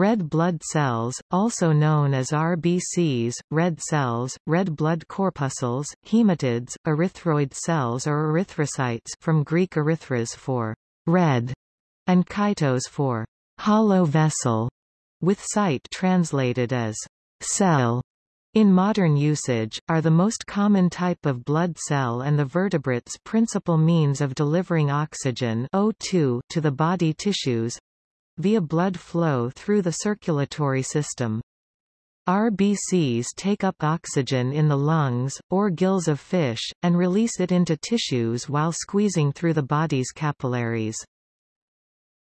Red blood cells, also known as RBCs, red cells, red blood corpuscles, hematids, erythroid cells or erythrocytes from Greek erythros for red and kytos for hollow vessel, with cyte translated as cell. In modern usage, are the most common type of blood cell and the vertebrate's principal means of delivering oxygen O2 to the body tissues, via blood flow through the circulatory system. RBCs take up oxygen in the lungs, or gills of fish, and release it into tissues while squeezing through the body's capillaries.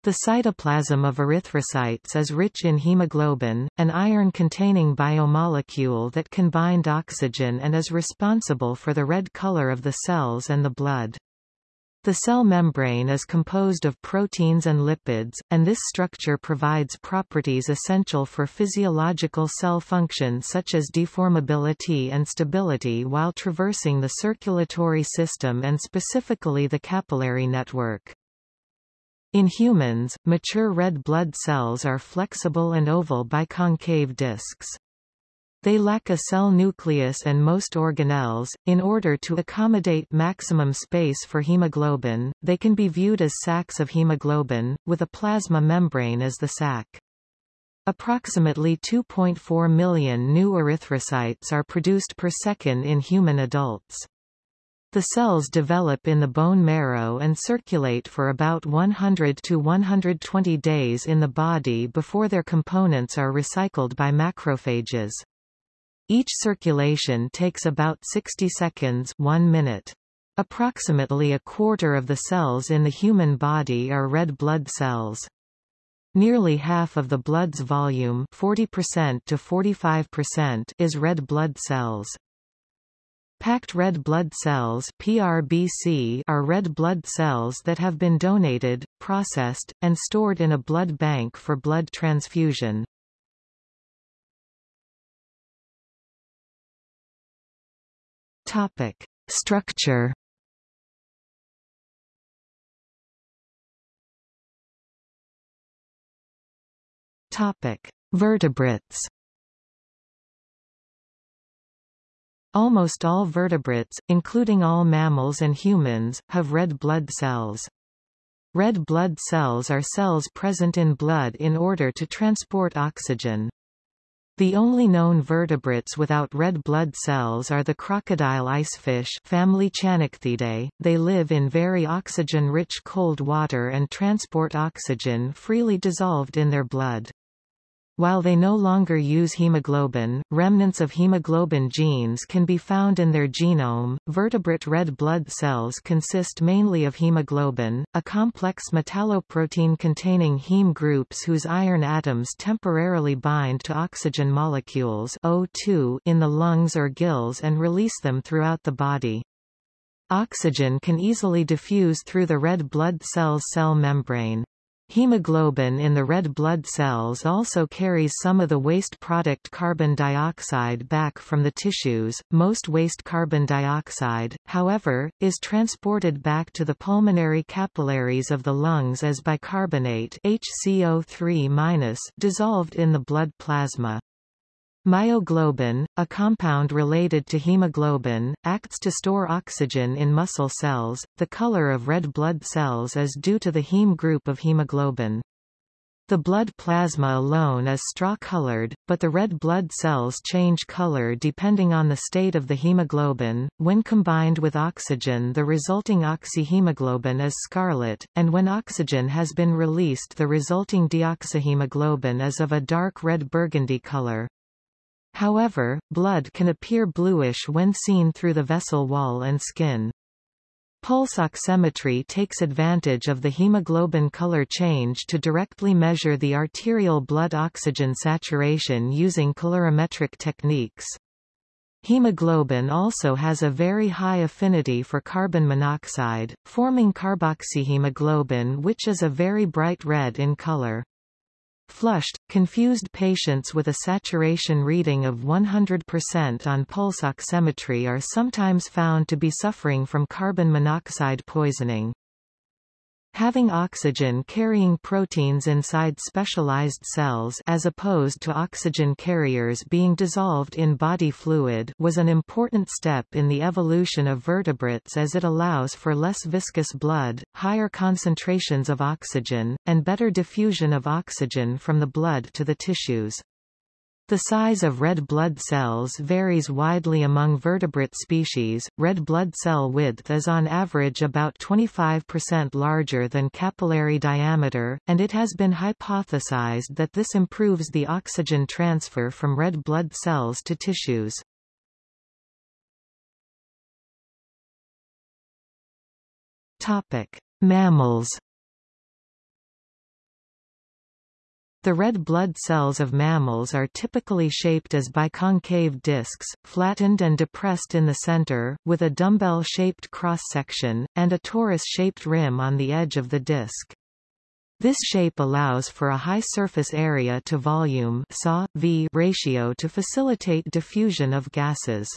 The cytoplasm of erythrocytes is rich in hemoglobin, an iron-containing biomolecule that can bind oxygen and is responsible for the red color of the cells and the blood. The cell membrane is composed of proteins and lipids, and this structure provides properties essential for physiological cell function such as deformability and stability while traversing the circulatory system and specifically the capillary network. In humans, mature red blood cells are flexible and oval biconcave discs. They lack a cell nucleus and most organelles. In order to accommodate maximum space for hemoglobin, they can be viewed as sacs of hemoglobin, with a plasma membrane as the sac. Approximately 2.4 million new erythrocytes are produced per second in human adults. The cells develop in the bone marrow and circulate for about 100 to 120 days in the body before their components are recycled by macrophages. Each circulation takes about 60 seconds 1 minute. Approximately a quarter of the cells in the human body are red blood cells. Nearly half of the blood's volume 40% to 45% is red blood cells. Packed red blood cells PRBC are red blood cells that have been donated, processed, and stored in a blood bank for blood transfusion. Topic: Structure. Topic: Vertebrates. Almost all vertebrates, including all mammals and humans, have red blood cells. Red blood cells are cells present in blood in order to transport oxygen. The only known vertebrates without red blood cells are the crocodile icefish family Channichthyidae. They live in very oxygen-rich cold water and transport oxygen freely dissolved in their blood. While they no longer use hemoglobin, remnants of hemoglobin genes can be found in their genome. Vertebrate red blood cells consist mainly of hemoglobin, a complex metalloprotein containing heme groups whose iron atoms temporarily bind to oxygen molecules O2 in the lungs or gills and release them throughout the body. Oxygen can easily diffuse through the red blood cell's cell membrane. Hemoglobin in the red blood cells also carries some of the waste product carbon dioxide back from the tissues. Most waste carbon dioxide, however, is transported back to the pulmonary capillaries of the lungs as bicarbonate HCO3- dissolved in the blood plasma. Myoglobin, a compound related to hemoglobin, acts to store oxygen in muscle cells. The color of red blood cells is due to the heme group of hemoglobin. The blood plasma alone is straw-colored, but the red blood cells change color depending on the state of the hemoglobin. When combined with oxygen the resulting oxyhemoglobin is scarlet, and when oxygen has been released the resulting deoxyhemoglobin is of a dark red burgundy color. However, blood can appear bluish when seen through the vessel wall and skin. Pulse oximetry takes advantage of the hemoglobin color change to directly measure the arterial blood oxygen saturation using colorimetric techniques. Hemoglobin also has a very high affinity for carbon monoxide, forming carboxyhemoglobin which is a very bright red in color. Flushed, confused patients with a saturation reading of 100% on pulse oximetry are sometimes found to be suffering from carbon monoxide poisoning. Having oxygen-carrying proteins inside specialized cells as opposed to oxygen carriers being dissolved in body fluid was an important step in the evolution of vertebrates as it allows for less viscous blood, higher concentrations of oxygen, and better diffusion of oxygen from the blood to the tissues. The size of red blood cells varies widely among vertebrate species. Red blood cell width is on average about 25% larger than capillary diameter, and it has been hypothesized that this improves the oxygen transfer from red blood cells to tissues. Topic: Mammals The red blood cells of mammals are typically shaped as biconcave discs, flattened and depressed in the center, with a dumbbell-shaped cross-section, and a torus-shaped rim on the edge of the disc. This shape allows for a high surface area to volume ratio to facilitate diffusion of gases.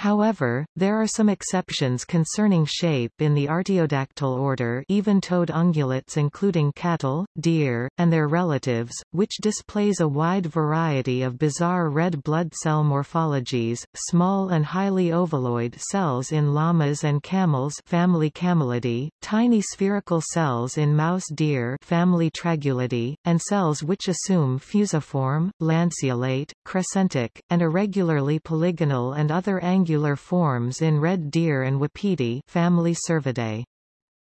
However, there are some exceptions concerning shape in the artiodactyl order even-toed ungulates including cattle, deer, and their relatives, which displays a wide variety of bizarre red blood cell morphologies, small and highly ovaloid cells in llamas and camels family Camelidae, tiny spherical cells in mouse deer family Tragulidae, and cells which assume fusiform, lanceolate, crescentic, and irregularly polygonal and other angular forms in red deer and wapiti family Cervidae.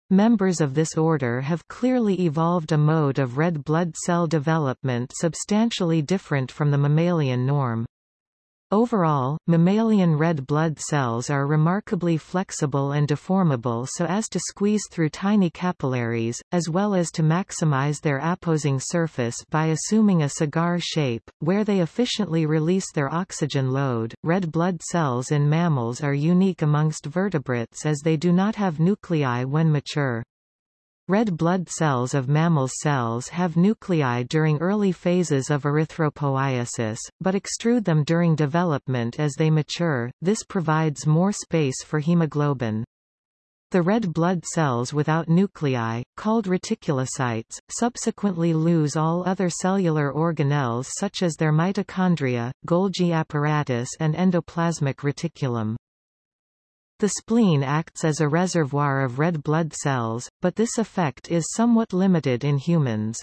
Members of this order have clearly evolved a mode of red blood cell development substantially different from the mammalian norm. Overall, mammalian red blood cells are remarkably flexible and deformable so as to squeeze through tiny capillaries, as well as to maximize their apposing surface by assuming a cigar shape, where they efficiently release their oxygen load. Red blood cells in mammals are unique amongst vertebrates as they do not have nuclei when mature. Red blood cells of mammal cells have nuclei during early phases of erythropoiesis, but extrude them during development as they mature, this provides more space for hemoglobin. The red blood cells without nuclei, called reticulocytes, subsequently lose all other cellular organelles such as their mitochondria, Golgi apparatus and endoplasmic reticulum. The spleen acts as a reservoir of red blood cells, but this effect is somewhat limited in humans.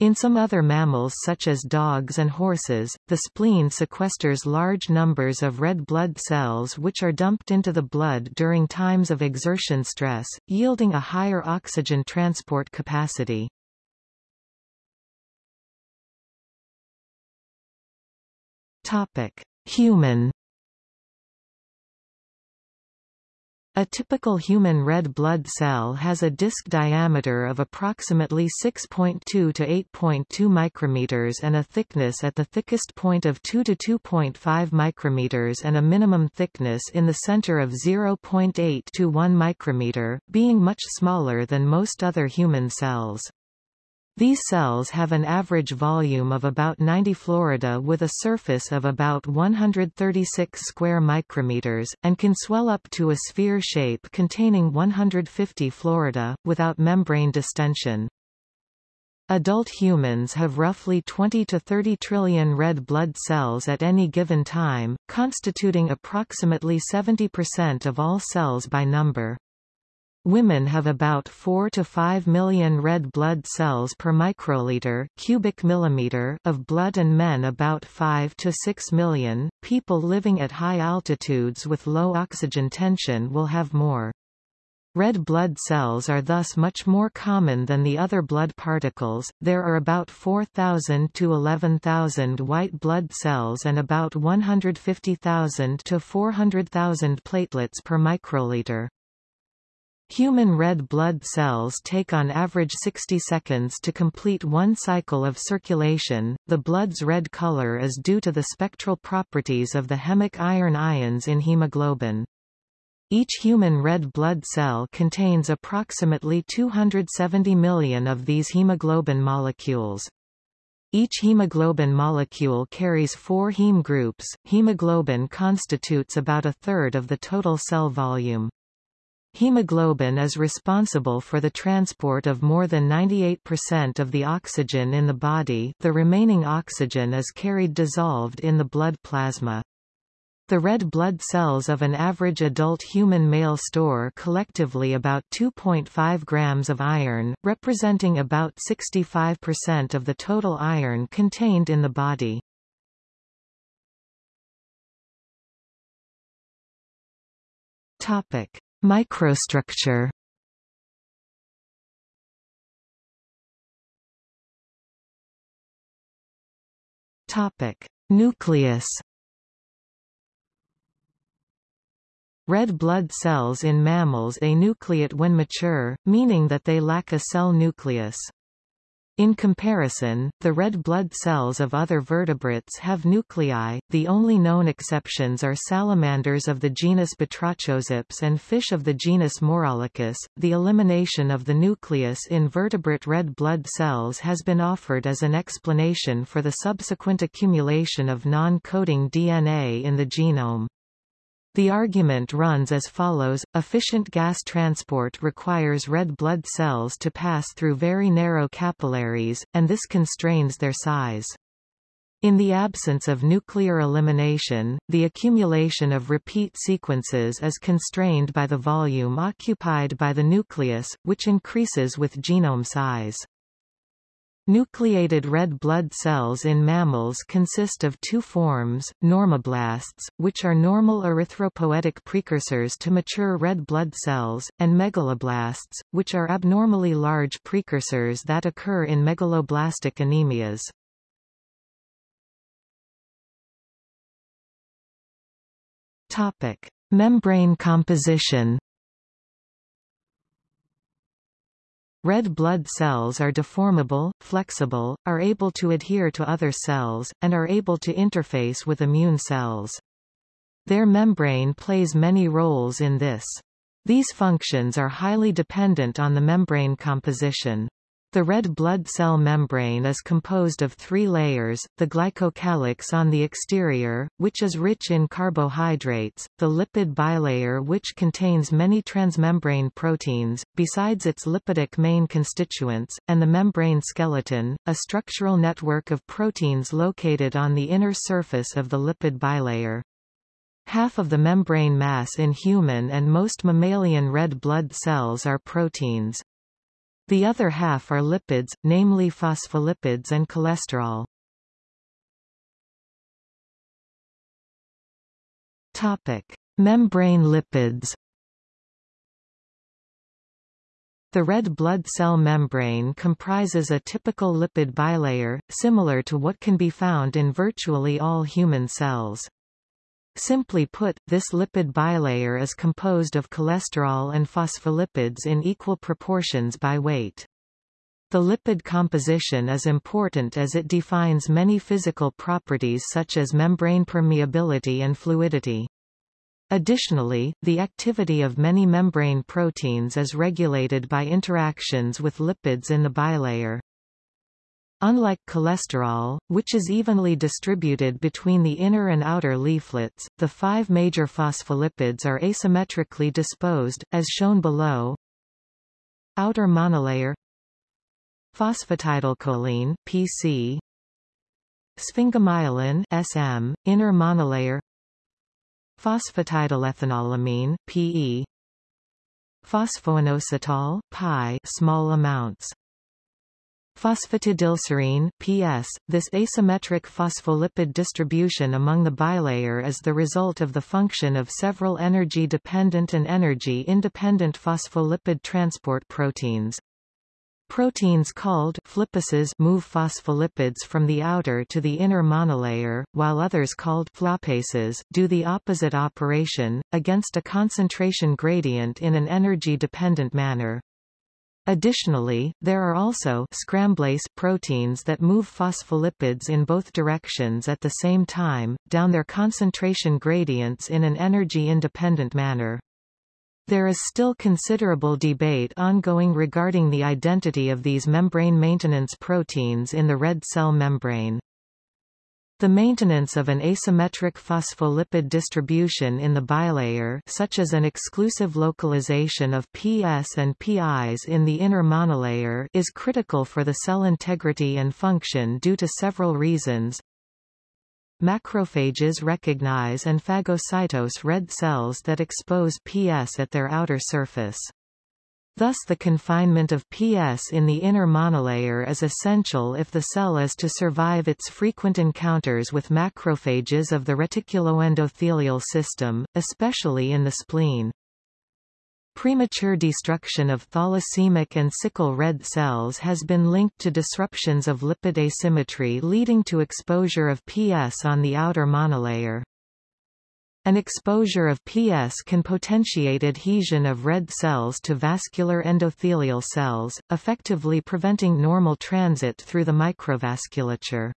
In some other mammals such as dogs and horses, the spleen sequesters large numbers of red blood cells which are dumped into the blood during times of exertion stress, yielding a higher oxygen transport capacity. Topic. Human A typical human red blood cell has a disc diameter of approximately 6.2 to 8.2 micrometers and a thickness at the thickest point of 2 to 2.5 micrometers and a minimum thickness in the center of 0.8 to 1 micrometer, being much smaller than most other human cells. These cells have an average volume of about 90 Florida with a surface of about 136 square micrometers, and can swell up to a sphere shape containing 150 Florida, without membrane distension. Adult humans have roughly 20 to 30 trillion red blood cells at any given time, constituting approximately 70% of all cells by number. Women have about 4 to 5 million red blood cells per microliter cubic millimeter of blood and men about 5 to 6 million. People living at high altitudes with low oxygen tension will have more. Red blood cells are thus much more common than the other blood particles. There are about 4,000 to 11,000 white blood cells and about 150,000 to 400,000 platelets per microliter. Human red blood cells take on average 60 seconds to complete one cycle of circulation. The blood's red color is due to the spectral properties of the hemic iron ions in hemoglobin. Each human red blood cell contains approximately 270 million of these hemoglobin molecules. Each hemoglobin molecule carries four heme groups. Hemoglobin constitutes about a third of the total cell volume. Hemoglobin is responsible for the transport of more than 98% of the oxygen in the body the remaining oxygen is carried dissolved in the blood plasma. The red blood cells of an average adult human male store collectively about 2.5 grams of iron, representing about 65% of the total iron contained in the body. Topic: Microstructure. Topic: Nucleus. Red blood cells in mammals anucleate when mature, meaning that they lack a cell nucleus. In comparison, the red blood cells of other vertebrates have nuclei. The only known exceptions are salamanders of the genus Batrachoseps and fish of the genus Maurolicus. The elimination of the nucleus in vertebrate red blood cells has been offered as an explanation for the subsequent accumulation of non-coding DNA in the genome. The argument runs as follows, efficient gas transport requires red blood cells to pass through very narrow capillaries, and this constrains their size. In the absence of nuclear elimination, the accumulation of repeat sequences is constrained by the volume occupied by the nucleus, which increases with genome size. Nucleated red blood cells in mammals consist of two forms, normoblasts, which are normal erythropoietic precursors to mature red blood cells, and megaloblasts, which are abnormally large precursors that occur in megaloblastic anemias. Topic: Membrane composition Red blood cells are deformable, flexible, are able to adhere to other cells, and are able to interface with immune cells. Their membrane plays many roles in this. These functions are highly dependent on the membrane composition. The red blood cell membrane is composed of three layers, the glycocalyx on the exterior, which is rich in carbohydrates, the lipid bilayer which contains many transmembrane proteins, besides its lipidic main constituents, and the membrane skeleton, a structural network of proteins located on the inner surface of the lipid bilayer. Half of the membrane mass in human and most mammalian red blood cells are proteins. The other half are lipids, namely phospholipids and cholesterol. Topic: Membrane lipids. The red blood cell membrane comprises a typical lipid bilayer, similar to what can be found in virtually all human cells. Simply put, this lipid bilayer is composed of cholesterol and phospholipids in equal proportions by weight. The lipid composition is important as it defines many physical properties such as membrane permeability and fluidity. Additionally, the activity of many membrane proteins is regulated by interactions with lipids in the bilayer. Unlike cholesterol, which is evenly distributed between the inner and outer leaflets, the five major phospholipids are asymmetrically disposed, as shown below. Outer monolayer. Phosphatidylcholine PC Sphingomyelin SM inner monolayer. Phosphatidylethanolamine PE Phosphoinositol pi small amounts Phosphatidylserine PS. This asymmetric phospholipid distribution among the bilayer is the result of the function of several energy-dependent and energy-independent phospholipid transport proteins. Proteins called flippases move phospholipids from the outer to the inner monolayer, while others called floppases do the opposite operation, against a concentration gradient in an energy-dependent manner. Additionally, there are also scramblase proteins that move phospholipids in both directions at the same time, down their concentration gradients in an energy-independent manner. There is still considerable debate ongoing regarding the identity of these membrane maintenance proteins in the red cell membrane. The maintenance of an asymmetric phospholipid distribution in the bilayer such as an exclusive localization of PS and PIs in the inner monolayer is critical for the cell integrity and function due to several reasons. Macrophages recognize and phagocytose red cells that expose PS at their outer surface. Thus the confinement of PS in the inner monolayer is essential if the cell is to survive its frequent encounters with macrophages of the reticuloendothelial system, especially in the spleen. Premature destruction of thalassemic and sickle red cells has been linked to disruptions of lipid asymmetry leading to exposure of PS on the outer monolayer. An exposure of PS can potentiate adhesion of red cells to vascular endothelial cells, effectively preventing normal transit through the microvasculature.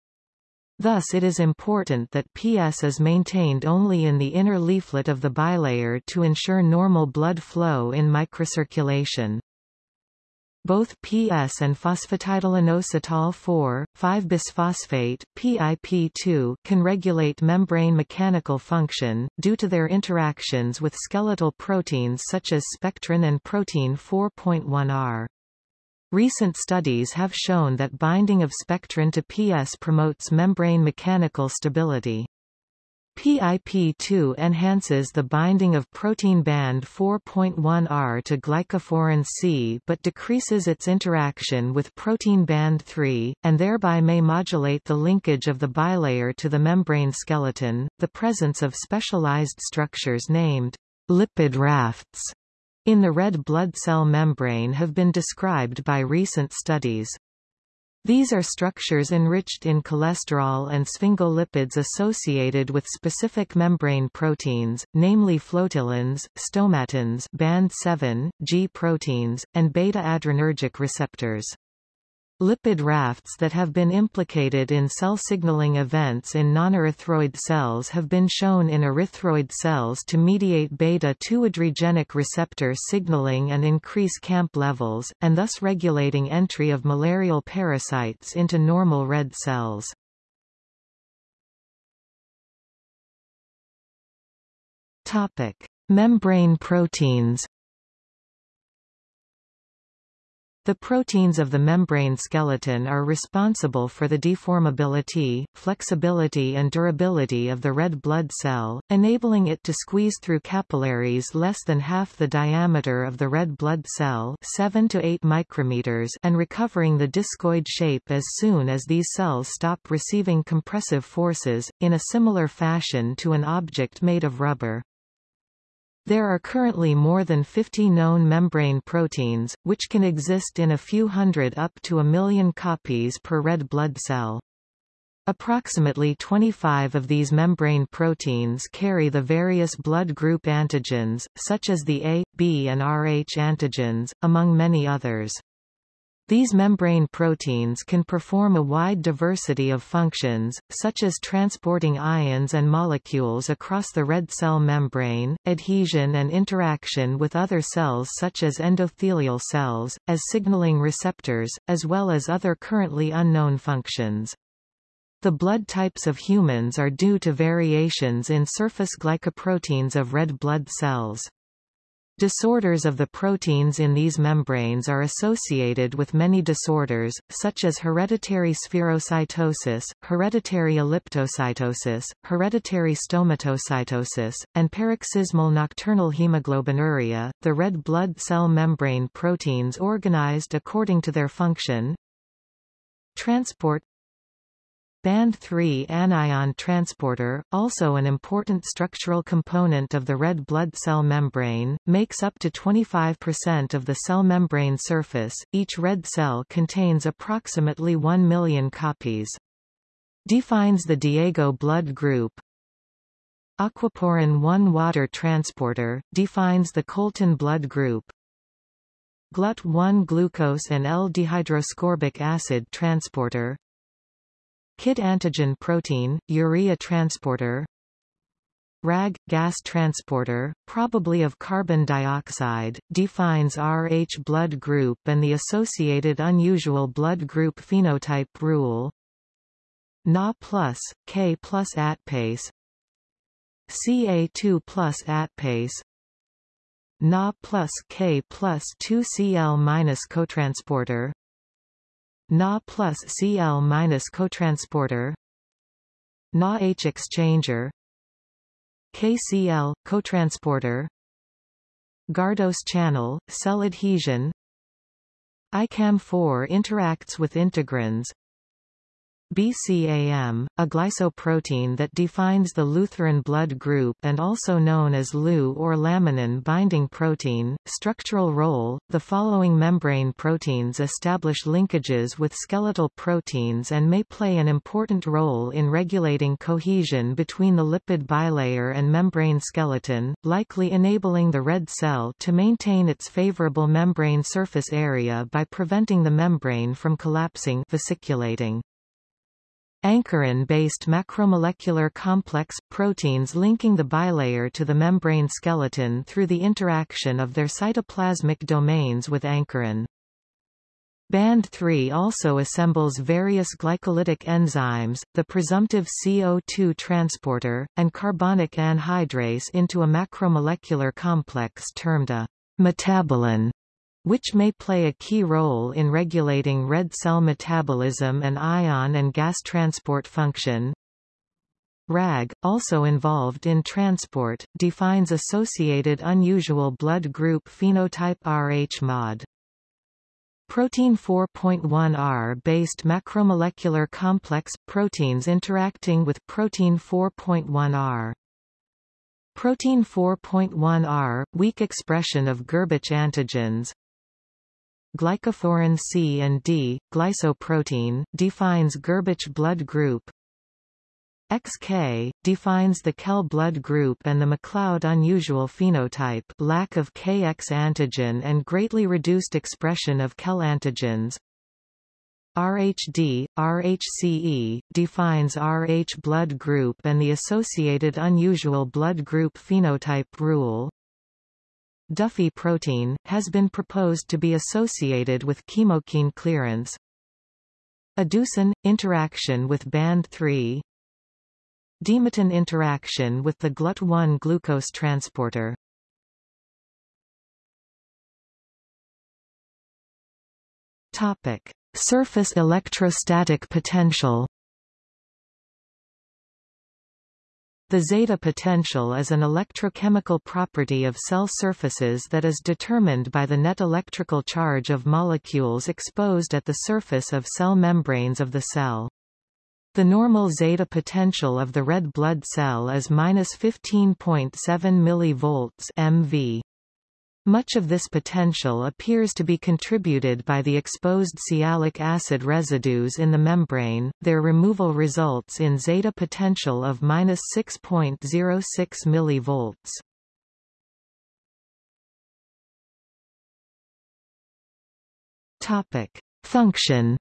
Thus it is important that PS is maintained only in the inner leaflet of the bilayer to ensure normal blood flow in microcirculation. Both PS and phosphatidylinositol 4,5-bisphosphate PIP2 can regulate membrane mechanical function, due to their interactions with skeletal proteins such as spectrin and protein 4.1R. Recent studies have shown that binding of spectrin to PS promotes membrane mechanical stability. PIP2 enhances the binding of protein band 4.1R to glycophorin C but decreases its interaction with protein band 3, and thereby may modulate the linkage of the bilayer to the membrane skeleton. The presence of specialized structures named lipid rafts in the red blood cell membrane have been described by recent studies. These are structures enriched in cholesterol and sphingolipids associated with specific membrane proteins, namely flotillins, stomatins band 7, G proteins, and beta-adrenergic receptors. Lipid rafts that have been implicated in cell signaling events in nonerythroid cells have been shown in erythroid cells to mediate beta-2 adrenergic receptor signaling and increase CAMP levels, and thus regulating entry of malarial parasites into normal red cells. Membrane proteins The proteins of the membrane skeleton are responsible for the deformability, flexibility and durability of the red blood cell, enabling it to squeeze through capillaries less than half the diameter of the red blood cell 7 to 8 micrometers and recovering the discoid shape as soon as these cells stop receiving compressive forces, in a similar fashion to an object made of rubber. There are currently more than 50 known membrane proteins, which can exist in a few hundred up to a million copies per red blood cell. Approximately 25 of these membrane proteins carry the various blood group antigens, such as the A, B and Rh antigens, among many others. These membrane proteins can perform a wide diversity of functions, such as transporting ions and molecules across the red cell membrane, adhesion and interaction with other cells such as endothelial cells, as signaling receptors, as well as other currently unknown functions. The blood types of humans are due to variations in surface glycoproteins of red blood cells. Disorders of the proteins in these membranes are associated with many disorders, such as hereditary spherocytosis, hereditary elliptocytosis, hereditary stomatocytosis, and paroxysmal nocturnal hemoglobinuria. The red blood cell membrane proteins organized according to their function transport Band 3 anion transporter, also an important structural component of the red blood cell membrane, makes up to 25% of the cell membrane surface. Each red cell contains approximately 1 million copies. Defines the Diego blood group. Aquaporin 1 water transporter, defines the Colton blood group. GLUT1 glucose and L-dehydroascorbic acid transporter, Kidd antigen protein, urea transporter RAG, gas transporter, probably of carbon dioxide, defines Rh blood group and the associated unusual blood group phenotype rule. Na plus, K plus ATPase Ca2 plus ATPase Na plus K plus 2 Cl minus cotransporter Na plus Cl minus cotransporter. Na H exchanger. KCl, cotransporter. Gardos channel, cell adhesion. ICAM4 interacts with integrins BCAM, a glycoprotein that defines the Lutheran blood group and also known as Lu or laminin binding protein. Structural role The following membrane proteins establish linkages with skeletal proteins and may play an important role in regulating cohesion between the lipid bilayer and membrane skeleton, likely enabling the red cell to maintain its favorable membrane surface area by preventing the membrane from collapsing vesiculating. Ankyrin-based macromolecular complex, proteins linking the bilayer to the membrane skeleton through the interaction of their cytoplasmic domains with ankyrin. Band 3 also assembles various glycolytic enzymes, the presumptive CO2 transporter, and carbonic anhydrase into a macromolecular complex termed a metabolon which may play a key role in regulating red cell metabolism and ion and gas transport function. RAG, also involved in transport, defines associated unusual blood group phenotype Rh mod. Protein 4.1R based macromolecular complex – proteins interacting with protein 4.1R. Protein 4.1R, weak expression of Gerbich antigens, Glycophorin C and D, glycoprotein, defines Gerbich blood group. XK, defines the Kell blood group and the MacLeod unusual phenotype lack of KX antigen and greatly reduced expression of Kell antigens. RHD, RHCE, defines Rh blood group and the associated unusual blood group phenotype rule. Duffy protein, has been proposed to be associated with chemokine clearance. Adducin, interaction with band 3 Dematin interaction with the GLUT1 glucose transporter Topic. Surface electrostatic potential The zeta potential is an electrochemical property of cell surfaces that is determined by the net electrical charge of molecules exposed at the surface of cell membranes of the cell. The normal zeta potential of the red blood cell is minus 15.7 mV MV. Much of this potential appears to be contributed by the exposed sialic acid residues in the membrane. Their removal results in zeta potential of minus 6.06 mV. Topic: Function.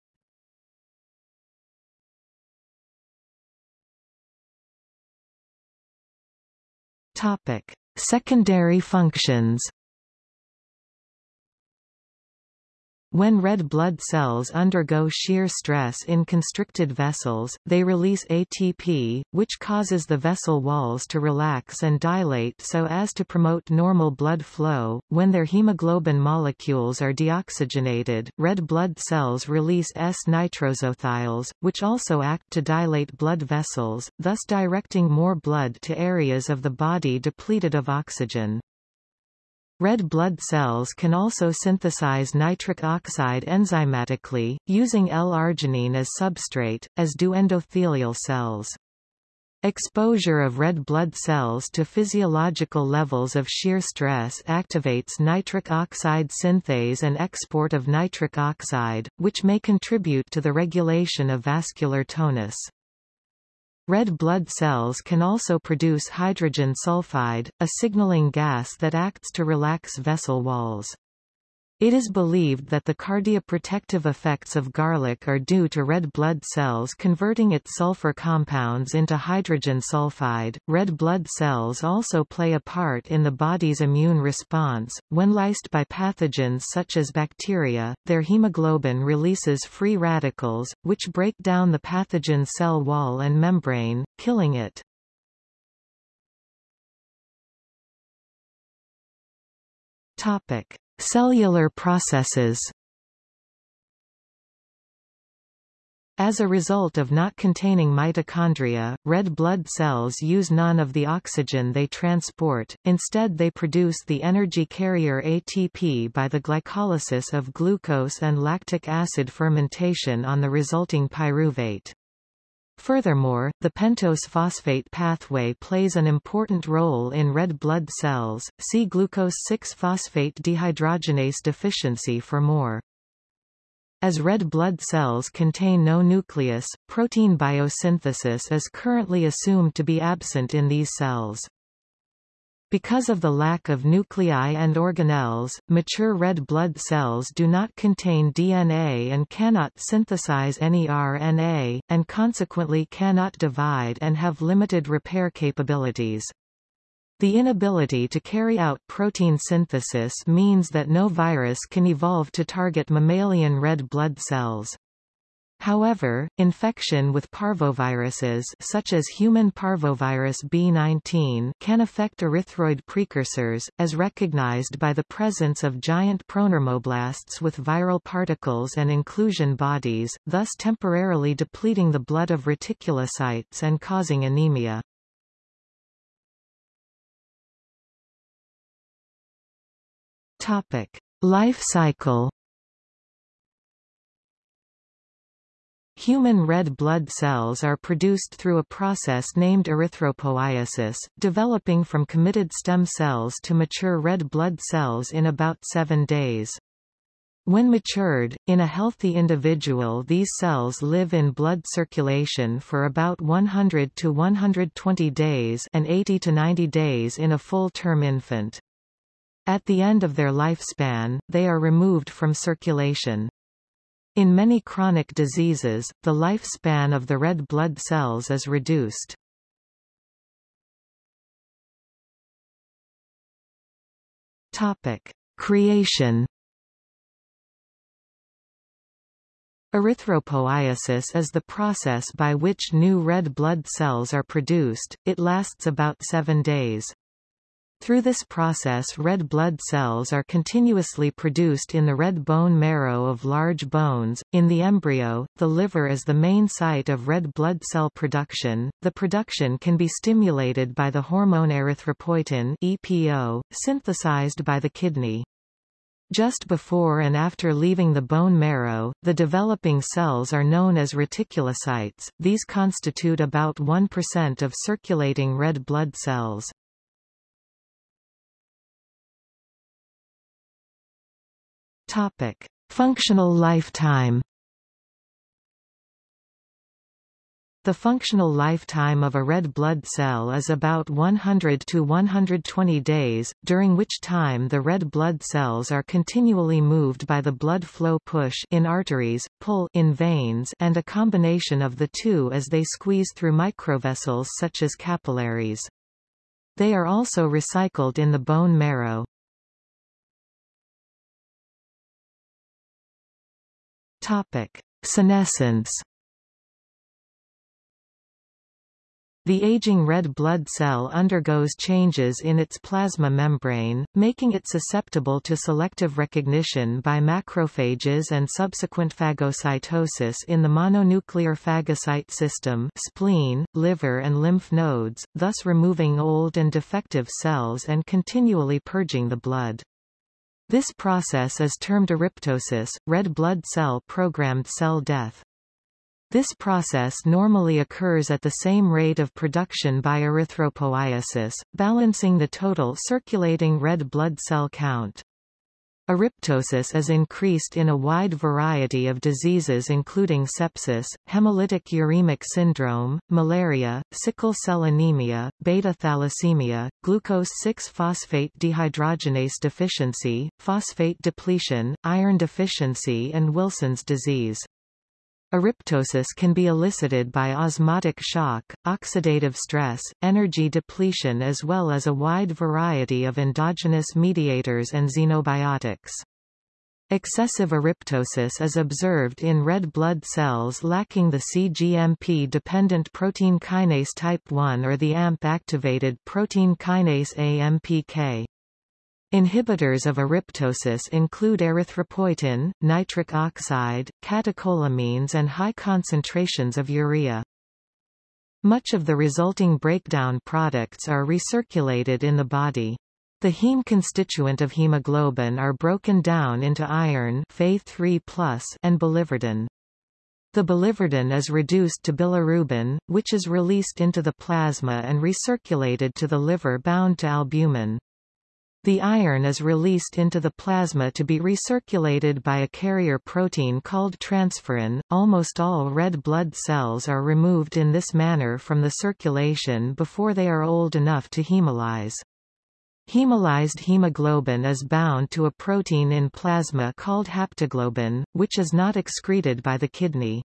Topic: Secondary functions. When red blood cells undergo shear stress in constricted vessels, they release ATP, which causes the vessel walls to relax and dilate so as to promote normal blood flow. When their hemoglobin molecules are deoxygenated, red blood cells release S-nitrosothiols, which also act to dilate blood vessels, thus directing more blood to areas of the body depleted of oxygen. Red blood cells can also synthesize nitric oxide enzymatically, using L-arginine as substrate, as do endothelial cells. Exposure of red blood cells to physiological levels of shear stress activates nitric oxide synthase and export of nitric oxide, which may contribute to the regulation of vascular tonus. Red blood cells can also produce hydrogen sulfide, a signaling gas that acts to relax vessel walls. It is believed that the cardioprotective effects of garlic are due to red blood cells converting its sulfur compounds into hydrogen sulfide. Red blood cells also play a part in the body's immune response. When lysed by pathogens such as bacteria, their hemoglobin releases free radicals, which break down the pathogen cell wall and membrane, killing it. Topic: Cellular processes As a result of not containing mitochondria, red blood cells use none of the oxygen they transport, instead they produce the energy carrier ATP by the glycolysis of glucose and lactic acid fermentation on the resulting pyruvate. Furthermore, the pentose phosphate pathway plays an important role in red blood cells. See glucose 6-phosphate dehydrogenase deficiency for more. As red blood cells contain no nucleus, protein biosynthesis is currently assumed to be absent in these cells. Because of the lack of nuclei and organelles, mature red blood cells do not contain DNA and cannot synthesize any RNA, and consequently cannot divide and have limited repair capabilities. The inability to carry out protein synthesis means that no virus can evolve to target mammalian red blood cells. However, infection with parvoviruses such as human parvovirus B19 can affect erythroid precursors, as recognized by the presence of giant pronormoblasts with viral particles and inclusion bodies, thus temporarily depleting the blood of reticulocytes and causing anemia. Life cycle Human red blood cells are produced through a process named erythropoiesis, developing from committed stem cells to mature red blood cells in about seven days. When matured, in a healthy individual these cells live in blood circulation for about 100 to 120 days and 80 to 90 days in a full-term infant. At the end of their lifespan, they are removed from circulation. In many chronic diseases, the lifespan of the red blood cells is reduced. Topic: Creation Erythropoiesis is the process by which new red blood cells are produced, it lasts about seven days. Through this process red blood cells are continuously produced in the red bone marrow of large bones. In the embryo, the liver is the main site of red blood cell production. The production can be stimulated by the hormone erythropoietin EPO, synthesized by the kidney. Just before and after leaving the bone marrow, the developing cells are known as reticulocytes. These constitute about 1% of circulating red blood cells. Topic: Functional lifetime. The functional lifetime of a red blood cell is about 100 to 120 days, during which time the red blood cells are continually moved by the blood flow push in arteries, pull in veins and a combination of the two as they squeeze through microvessels such as capillaries. They are also recycled in the bone marrow. Topic: Senescence. The aging red blood cell undergoes changes in its plasma membrane, making it susceptible to selective recognition by macrophages and subsequent phagocytosis in the mononuclear phagocyte system spleen, liver and lymph nodes, thus removing old and defective cells and continually purging the blood. This process is termed eryptosis, red blood cell programmed cell death. This process normally occurs at the same rate of production by erythropoiesis, balancing the total circulating red blood cell count. Eryptosis is increased in a wide variety of diseases including sepsis, hemolytic uremic syndrome, malaria, sickle cell anemia, beta thalassemia, glucose-6-phosphate dehydrogenase deficiency, phosphate depletion, iron deficiency and Wilson's disease. Eryptosis can be elicited by osmotic shock, oxidative stress, energy depletion as well as a wide variety of endogenous mediators and xenobiotics. Excessive eryptosis is observed in red blood cells lacking the cGMP-dependent protein kinase type 1 or the AMP-activated protein kinase AMPK. Inhibitors of eryptosis include erythropoietin, nitric oxide, catecholamines and high concentrations of urea. Much of the resulting breakdown products are recirculated in the body. The heme constituent of hemoglobin are broken down into iron Fe3+ and biliverdin. The biliverdin is reduced to bilirubin, which is released into the plasma and recirculated to the liver bound to albumin. The iron is released into the plasma to be recirculated by a carrier protein called transferrin. Almost all red blood cells are removed in this manner from the circulation before they are old enough to hemolyze. Hemolyzed hemoglobin is bound to a protein in plasma called haptoglobin, which is not excreted by the kidney.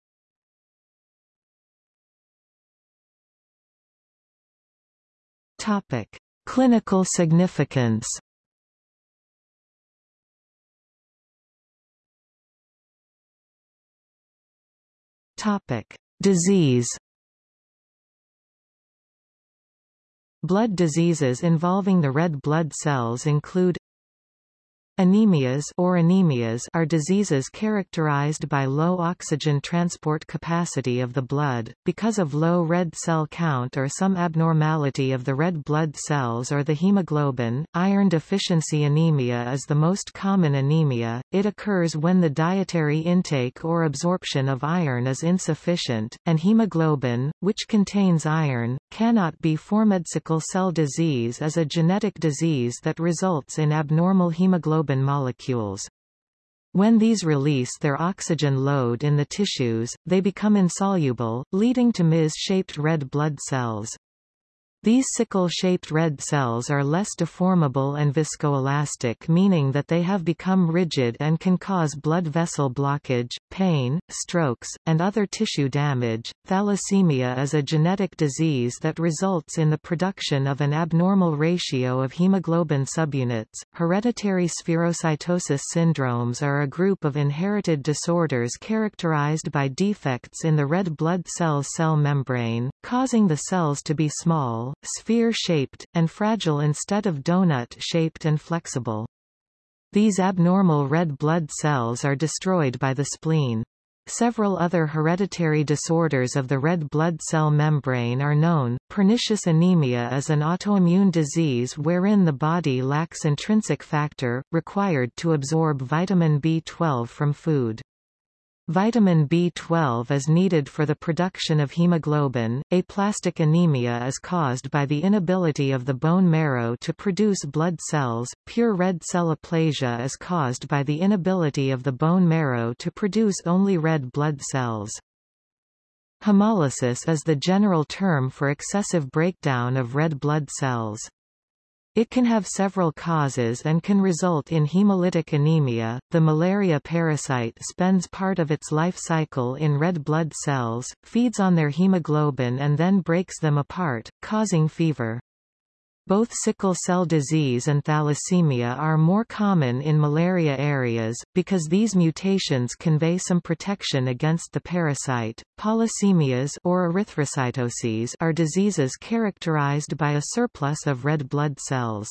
Topic: Clinical significance Topic: Disease. Blood diseases involving the red blood cells include Anemias or anemias are diseases characterized by low oxygen transport capacity of the blood, because of low red cell count or some abnormality of the red blood cells or the hemoglobin. Iron deficiency anemia is the most common anemia. It occurs when the dietary intake or absorption of iron is insufficient, and hemoglobin, which contains iron, cannot be formed. Sickle cell disease is a genetic disease that results in abnormal hemoglobin hemoglobin molecules. When these release their oxygen load in the tissues, they become insoluble, leading to Ms-shaped red blood cells. These sickle-shaped red cells are less deformable and viscoelastic meaning that they have become rigid and can cause blood vessel blockage, pain, strokes, and other tissue damage. Thalassemia is a genetic disease that results in the production of an abnormal ratio of hemoglobin subunits. Hereditary spherocytosis syndromes are a group of inherited disorders characterized by defects in the red blood cell's cell membrane, causing the cells to be small, sphere-shaped, and fragile instead of donut-shaped and flexible. These abnormal red blood cells are destroyed by the spleen. Several other hereditary disorders of the red blood cell membrane are known. Pernicious anemia is an autoimmune disease wherein the body lacks intrinsic factor, required to absorb vitamin B12 from food. Vitamin B12 is needed for the production of hemoglobin. Aplastic anemia is caused by the inability of the bone marrow to produce blood cells. Pure red cell aplasia is caused by the inability of the bone marrow to produce only red blood cells. Hemolysis is the general term for excessive breakdown of red blood cells. It can have several causes and can result in hemolytic anemia. The malaria parasite spends part of its life cycle in red blood cells, feeds on their hemoglobin and then breaks them apart, causing fever. Both sickle cell disease and thalassemia are more common in malaria areas, because these mutations convey some protection against the parasite. Polycythemias or erythrocytoses are diseases characterized by a surplus of red blood cells.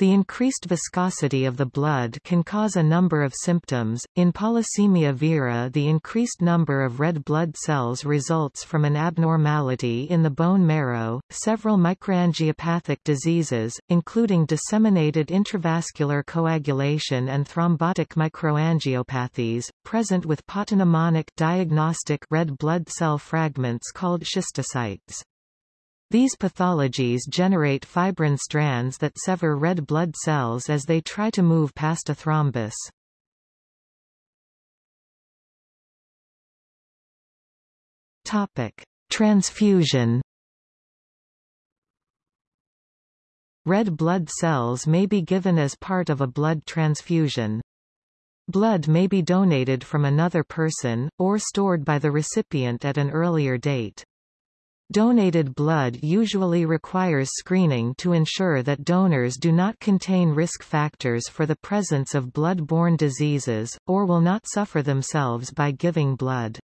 The increased viscosity of the blood can cause a number of symptoms. In polycythemia vera, the increased number of red blood cells results from an abnormality in the bone marrow. Several microangiopathic diseases, including disseminated intravascular coagulation and thrombotic microangiopathies, present with pathognomonic diagnostic red blood cell fragments called schistocytes. These pathologies generate fibrin strands that sever red blood cells as they try to move past a thrombus. Topic: Transfusion. Red blood cells may be given as part of a blood transfusion. Blood may be donated from another person, or stored by the recipient at an earlier date. Donated blood usually requires screening to ensure that donors do not contain risk factors for the presence of blood-borne diseases, or will not suffer themselves by giving blood.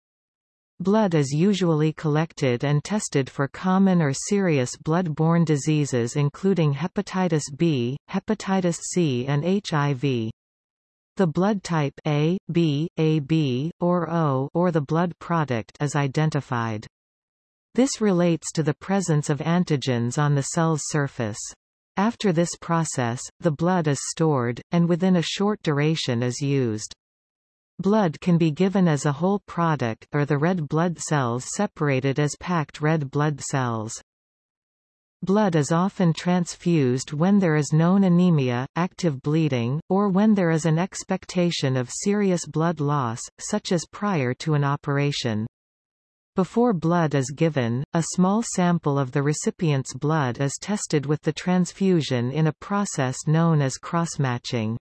Blood is usually collected and tested for common or serious blood-borne diseases including hepatitis B, hepatitis C and HIV. The blood type A, B, AB, or O or the blood product is identified. This relates to the presence of antigens on the cell's surface. After this process, the blood is stored, and within a short duration is used. Blood can be given as a whole product or the red blood cells separated as packed red blood cells. Blood is often transfused when there is known anemia, active bleeding, or when there is an expectation of serious blood loss, such as prior to an operation. Before blood is given, a small sample of the recipient's blood is tested with the transfusion in a process known as cross-matching.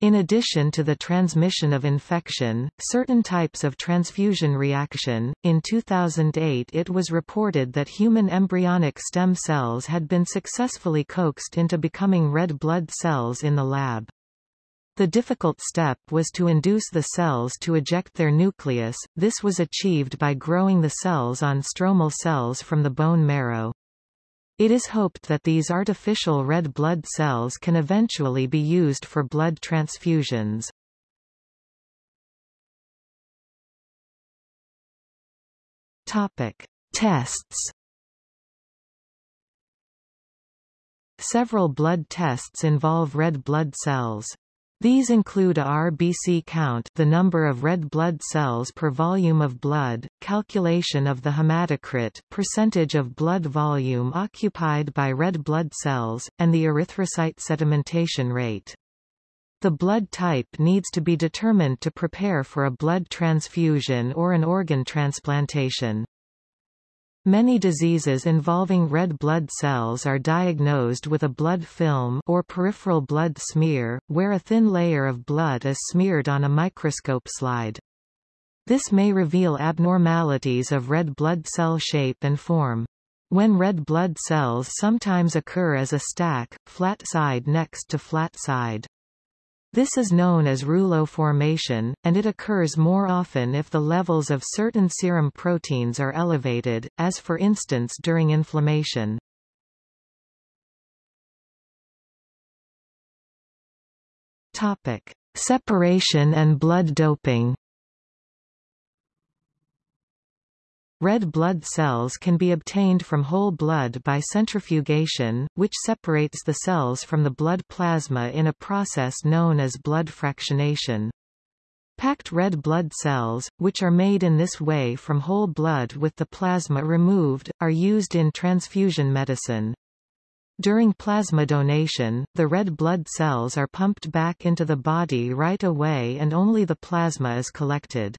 In addition to the transmission of infection, certain types of transfusion reaction, in 2008 it was reported that human embryonic stem cells had been successfully coaxed into becoming red blood cells in the lab. The difficult step was to induce the cells to eject their nucleus, this was achieved by growing the cells on stromal cells from the bone marrow. It is hoped that these artificial red blood cells can eventually be used for blood transfusions. Topic: Tests. Several blood tests involve red blood cells. These include RBC count the number of red blood cells per volume of blood, calculation of the hematocrit percentage of blood volume occupied by red blood cells, and the erythrocyte sedimentation rate. The blood type needs to be determined to prepare for a blood transfusion or an organ transplantation. Many diseases involving red blood cells are diagnosed with a blood film or peripheral blood smear, where a thin layer of blood is smeared on a microscope slide. This may reveal abnormalities of red blood cell shape and form. When red blood cells sometimes occur as a stack, flat side next to flat side. This is known as rouleau formation, and it occurs more often if the levels of certain serum proteins are elevated, as for instance during inflammation. Topic: Separation and blood doping. Red blood cells can be obtained from whole blood by centrifugation, which separates the cells from the blood plasma in a process known as blood fractionation. Packed red blood cells, which are made in this way from whole blood with the plasma removed, are used in transfusion medicine. During plasma donation, the red blood cells are pumped back into the body right away and only the plasma is collected.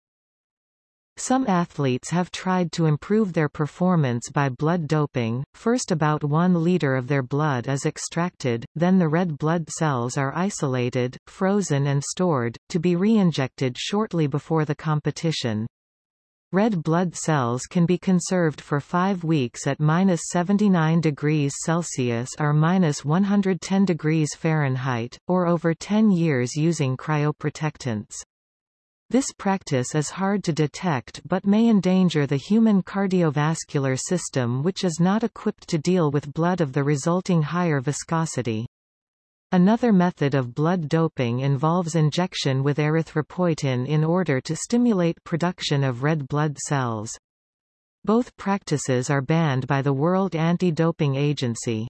Some athletes have tried to improve their performance by blood doping, first about 1 liter of their blood is extracted, then the red blood cells are isolated, frozen and stored, to be reinjected shortly before the competition. Red blood cells can be conserved for 5 weeks at minus 79 degrees Celsius or minus 110 degrees Fahrenheit, or over 10 years using cryoprotectants. This practice is hard to detect but may endanger the human cardiovascular system which is not equipped to deal with blood of the resulting higher viscosity. Another method of blood doping involves injection with erythropoietin in order to stimulate production of red blood cells. Both practices are banned by the World Anti-Doping Agency.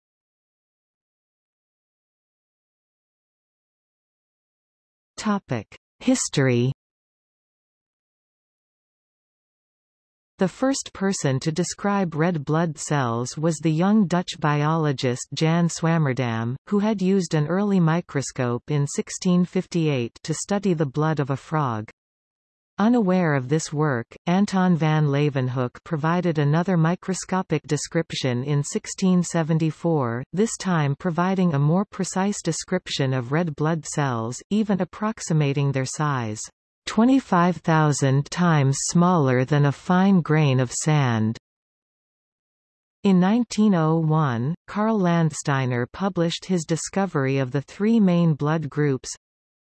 History The first person to describe red blood cells was the young Dutch biologist Jan Swammerdam, who had used an early microscope in 1658 to study the blood of a frog. Unaware of this work, Anton van Leeuwenhoek provided another microscopic description in 1674, this time providing a more precise description of red blood cells, even approximating their size. 25,000 times smaller than a fine grain of sand. In 1901, Karl Landsteiner published his discovery of the three main blood groups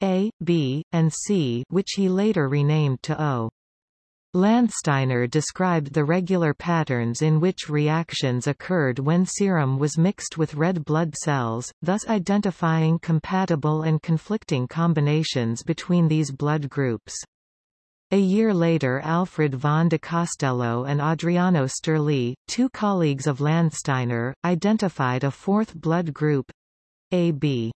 A, B, and C which he later renamed to O. Landsteiner described the regular patterns in which reactions occurred when serum was mixed with red blood cells, thus identifying compatible and conflicting combinations between these blood groups. A year later Alfred von Decastello and Adriano Sturli, two colleagues of Landsteiner, identified a fourth blood group AB.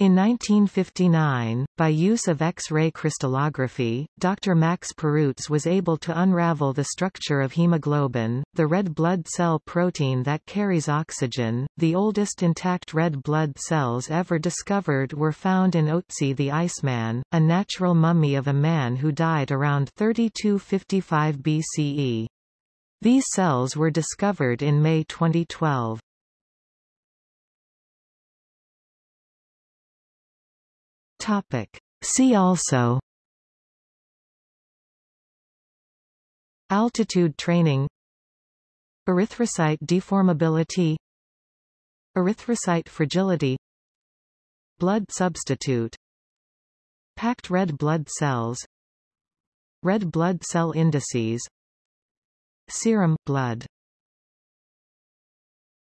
In 1959, by use of X-ray crystallography, Dr. Max Perutz was able to unravel the structure of hemoglobin, the red blood cell protein that carries oxygen. The oldest intact red blood cells ever discovered were found in Otzi the Iceman, a natural mummy of a man who died around 3255 BCE. These cells were discovered in May 2012. Topic. See also Altitude training Erythrocyte deformability Erythrocyte fragility Blood substitute Packed red blood cells Red blood cell indices Serum blood